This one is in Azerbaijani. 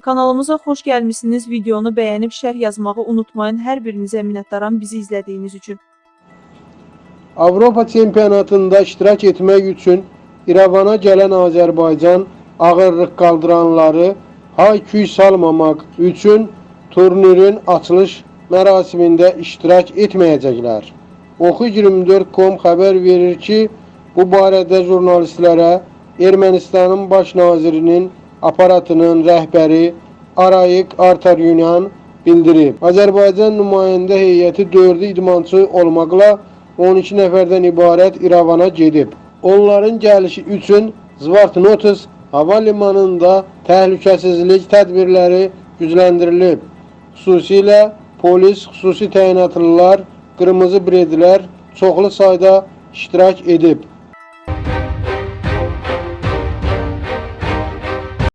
Kanalımıza xoş gəlmisiniz. Videonu bəyənib şərh yazmağı unutmayın. Hər birinizə minnətdaram bizi izlədiyiniz üçün. Avropa çempionatında iştirak etmək üçün İrəvana gələn Azərbaycan ağırlıq qaldıranları hay-küy salmamaq üçün turnirin açılış mərasimində iştirak etməyəcəklər. Oxu24.com xəbər verir ki, bu barədə jurnalistlərə Ermənistanın baş nazirinin aparatının rəhbəri Arayik Artaryunyan bildirib. Azərbaycan nümayəndə heyəti 4 idmançı olmaqla 12 nəfərdən ibarət İrəvana gedib. Onların gəlişi üçün Zvartnotus hava limanında təhlükəsizlik tədbirləri gücləndirilib. Xüsusilə polis, xüsusi təyinatlılar, qırmızı bredlər çoxlu sayda iştirak edib.